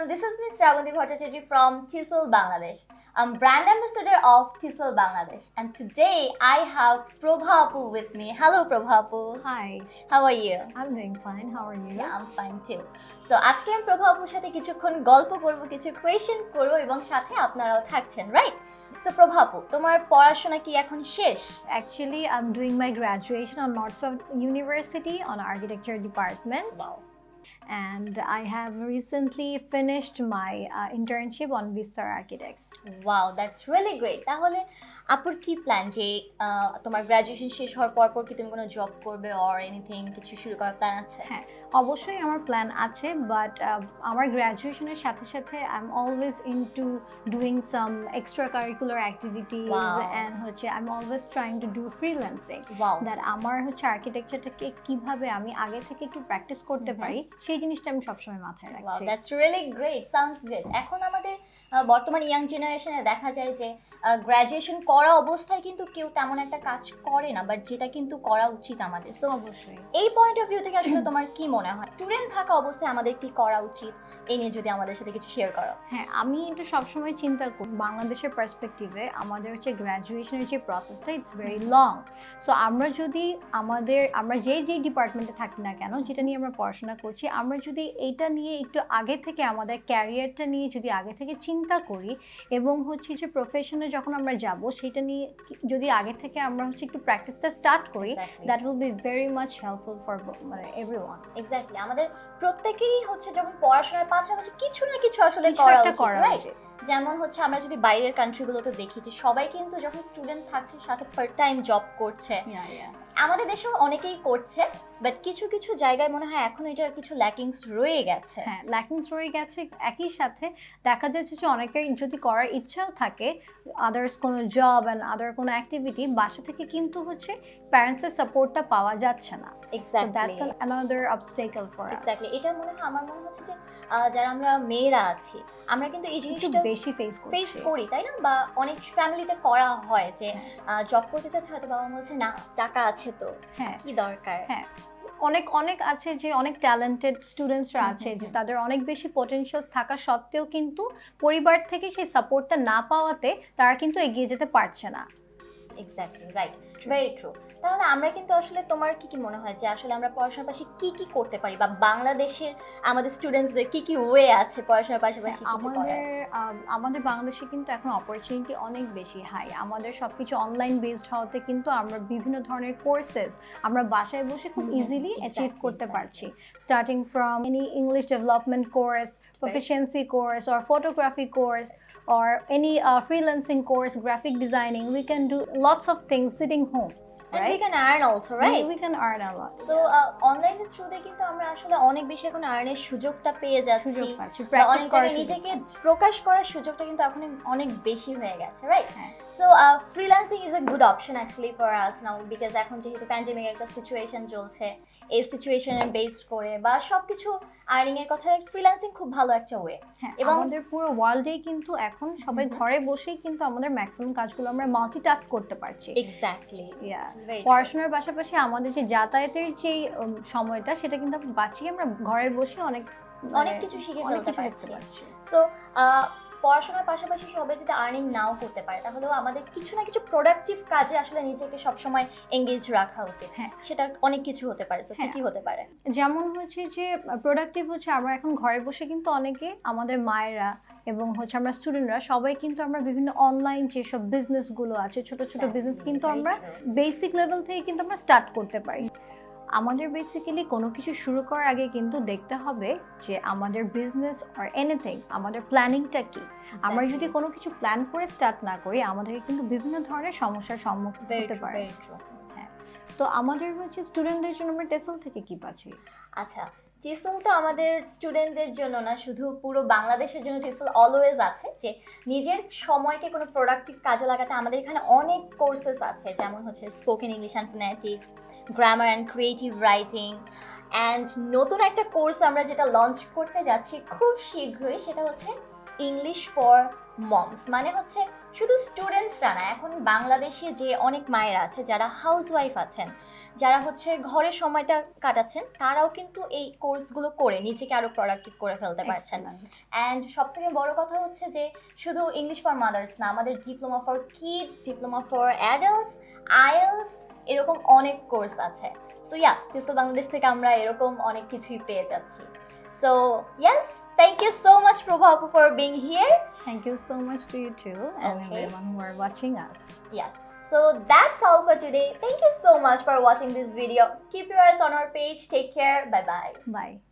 everyone. This is Ms. Shravanti Bhattacharya from TESOL Bangladesh. I'm brand ambassador of TESOL Bangladesh. And today I have Prabha Apu with me. Hello, Prabha Apu. Hi, How are you? I'm doing fine. How are you? Yeah, I'm fine too. So আজকে আমি প্রভা আপুর সাথে কিছুক্ষণ গল্প করব কিছু question করব এবং সাথে আপনারাও থাকছেন রাইট সো প্রভা আপু তোমার পড়াশোনা কি এখন শেষ Actually, I'm doing my graduation on North South University on architecture department, and I have recently finished my uh, internship on Vistar Architects. Wow that's really great. তাহলে আপুর কি প্ল্যান যে তোমার গ্রাজুয়েশন শেষ হওয়ার পর পর কি তুমি কোনো জব করবে অর এনিথিং কিছু শুরু করার প্ল্যান আছে হ্যাঁ অবশ্যই আমার প্ল্যান আছে বাট আমার গ্র্যাজুয়েশনের সাথে সাথে I am always into doing some extra curricular activities and হচ্ছে I am always trying to do freelancing that আমার হচ্ছে আর্কিটেকচারটাকে কীভাবে আমি আগে থেকে একটু প্র্যাকটিস করতে Mhm. পারি সেই জিনিসটা আমি সবসময় মাথায় রাখছি। That's really great sounds good এখন আমাদের বর্তমান ইয়াং জেনারেশনে দেখা যায় যে গ্র্যাজুয়েশন করা অবস্থায় কিন্তু কেউ তেমন একটা কাজ করে না বাট যেটা কিন্তু করা উচিত আমাদের। সো অবশ্যই। এই পয়েন্ট অফ ভিউ থেকে আসলে তোমার কি মনে হয়। স্টুডেন্ট থাকা অবস্থায় আমাদের কি করা উচিত? এই নিয়ে যদি আমাদের সাথে কিছু শেয়ার করো। হ্যাঁ আমি একটু সবসময় চিন্তা করি বাংলাদেশের পার্সপেক্টিভে আমাদের হচ্ছে গ্র্যাজুয়েশনের যে প্রসেসটা ইটস ভেরি লং সো আমরা যদি আমাদের আমরা যেই যেই ডিপার্টমেন্টে থাকি না কেন যেটা নিয়ে আমরা পড়াশোনা করছি আমরা যদি এইটা নিয়ে একটু আগে থেকে আমাদের ক্যারিয়ারটা নিয়ে যদি আগে থেকে চিন্তা করি এবং হচ্ছে যে প্রফেশনে যখন আমরা যাব সেটা নিয়ে যদি আগে থেকে আমরা হচ্ছে একটু প্র্যাকটিসটা স্টার্ট করি that will be very much helpful for মানে এভরি ওয়ান এক্স্যাক্টলি আমাদের প্রত্যেকেরই হচ্ছে যখন পড়াশোনার পাশাপাশি কিছু না কিছু আসলে করা উচিত, যেমন হচ্ছে আমরা যদি বাইরের কান্ট্রিগুলোতে দেখি যে সবাই কিন্তু যখন স্টুডেন্ট থাকছে সাথে পার্ট টাইম জব করছে. আমাদের দেশেও অনেকেই করছে বাট কিছু কিছু জায়গায় মনে হয় এখন এটার কিছু ল্যাকিংস রয়ে গেছে। হ্যাঁ ল্যাকিংস রয়ে গেছে একই সাথে। দেখা যাচ্ছে যে অনেকের যদি করার ইচ্ছাও থাকে আদার্স কোনো জব অ্যান্ড আদার কোনো অ্যাক্টিভিটি বাসা থেকে কিন্তু হচ্ছে প্যারেন্টসের সাপোর্টটা পাওয়া যাচ্ছে না। Exactly that's another obstacle for exactly এটা মনে হয় আমার মনে হচ্ছে যে যারা আমরা মেয়েরা আছি আমরা কিন্তু এই জিনিসটা বেশি ফেস ফেস করি তাই না? বা অনেক ফ্যামিলিতে করা হয় যে হ্যাঁ। জব করতে চাচ্ছে হয়তো বাবা বলছে না টাকা আছে তো? হ্যাঁ। কি দরকার? হ্যাঁ। অনেক অনেক আছে যে অনেক ট্যালেন্টেড স্টুডেন্টসরা আছে যে তাদের অনেক বেশি পটেনশিয়াল থাকা সত্ত্বেও কিন্তু পরিবার থেকে সেই সাপোর্টটা না পাওয়াতে তারা কিন্তু এগিয়ে যেতে পারছে না। এক্স্যাক্টলি রাইট ভেরি ট্রু তাহলে আমরা কিন্তু আসলে তোমার কি কি মনে হয় যে আসলে আমরা পড়াশোনার পাশে কি কি করতে পারি বা বাংলাদেশের আমাদের স্টুডেন্টসদের কি কি ওয়ে আছে পড়াশোনার পাশাপাশি আমাদের আমাদের বাংলাদেশে কিন্তু এখন অপরচুনিটি অনেক বেশি হাই আমাদের সবকিছু অনলাইন বেসড হওয়াতে কিন্তু আমরা বিভিন্ন ধরনের কোর্সেস আমরা বাসায় বসে খুব ইজিলি অ্যাচিভ করতে পারছি। Starting from any English development course proficiency course or photography course or any uh, freelancing course graphic designing we can do lots of things sitting home And we can earn also, right? we can earn a lot. So অনলাইনের থ্রুতে কিন্তু আমরা আসলে অনেক বেশি এখন আর্নের সুযোগটা পেয়ে যাচ্ছি। অনেক জায়গায় নিজেকে প্রকাশ করার সুযোগটা কিন্তু এখন অনেক বেশি হয়ে গেছে right so freelancing is a good option actually for us now because এখন যেহেতু প্যান্ডেমিক একটা সিচুয়েশন চলছে এই সিচুয়েশনের বেসড করে বা সবকিছু আর্নিং এর কথা ফ্রিল্যান্সিং খুব ভালো একটা ওয়ে হ্যাঁ এবং- আমাদের পুরো ওয়ার্ল্ডে কিন্তু এখন সবাই। ঘরে বসেই কিন্তু আমাদের ম্যাক্সিমাম কাজগুলো আমরা মাল্টিটাস্ক করতে পারছি। Exactly Yeah. পড়াশোনার পাশাপাশি আমাদের যে যাতায়াতের যে সময়টা সেটা কিন্তু বাঁচিয়ে আমরা ঘরে বসে অনেক অনেক মানে কিছু শিখে ফেলতে পারছি। সো পড়াশোনার পাশাপাশি সবাই যদি আর্নিং নাও করতে পারে তাহলেও আমাদের কিছু না কিছু প্রোডাক্টিভ কাজে আসলে নিজেকে সবসময় এঙ্গেজ রাখা উচিত হ্যাঁ। সেটা অনেক কিছু হতে পারে কি হ্যাঁ। কি হতে পারে যেমন হচ্ছে যে প্রোডাক্টিভ হচ্ছে আমরা এখন ঘরে বসে কিন্তু অনেকে আমাদের মায়েরা এবং হচ্ছে আমরা স্টুডেন্টরা সবাই কিন্তু আমরা বিভিন্ন অনলাইন যেসব বিজনেসগুলো আছে ছোট ছোট বিজনেস কিন্তু আমরা বেসিক লেভেল থেকে কিন্তু আমরা স্টার্ট করতে পারি আমাদের বেসিক্যালি কোনো কিছু শুরু করার আগে কিন্তু দেখতে হবে যে আমাদের বিজনেস আর এনিথিং আমাদের প্ল্যানিংটা কি। আমরা যদি কোনো কিছু প্ল্যান করে স্টার্ট না করি আমাদেরকে কিন্তু বিভিন্ন ধরনের সমস্যার সম্মুখীন হতে পারে। তো আমাদের হচ্ছে স্টুডেন্টদের জন্য আমরা টেসল থেকে কি পাচ্ছি? আচ্ছা টিসল তো আমাদের স্টুডেন্টদের জন্য না, শুধু পুরো বাংলাদেশের জন্য টিসল অলওয়েজ আছে, যে নিজের সময়কে কোনো প্রোডাক্টিভ কাজে লাগাতে আমাদের এখানে অনেক কোর্সেস আছে, যেমন হচ্ছে spoken English and phonetics grammar and creative writing and নতুন একটা কোর্স আমরা যেটা লঞ্চ করতে যাচ্ছি খুব শীঘ্রই, সেটা হচ্ছে ইংলিশ ফর মমস মানে হচ্ছে শুধু স্টুডেন্টসরা না এখন বাংলাদেশে যে অনেক মায়ের আছে যারা হাউসওয়াইফ আছেন যারা হচ্ছে ঘরে সময়টা কাটাচ্ছেন তারাও কিন্তু এই কোর্সগুলো করে নিজেকে আরও প্রোডাক্টিভ করে ফেলতে পারছেন. অ্যান্ড সব থেকে বড় কথা হচ্ছে যে শুধু ইংলিশ ফর মাদার্স না আমাদের diploma for kids diploma for adults IELTS এরকম অনেক কোর্স আছে। সো ইয়া বাংলাদেশ থেকে আমরা এরকম অনেক কিছুই পেয়ে যাচ্ছি। So yes, thank you so much Prabhapu for being here. Thank you so much to you too and okay. everyone who are watching us. Yes. So that's all for today. Thank you so much for watching this video. Keep your eyes on our page. Take care. Bye-bye. Bye. -bye. Bye.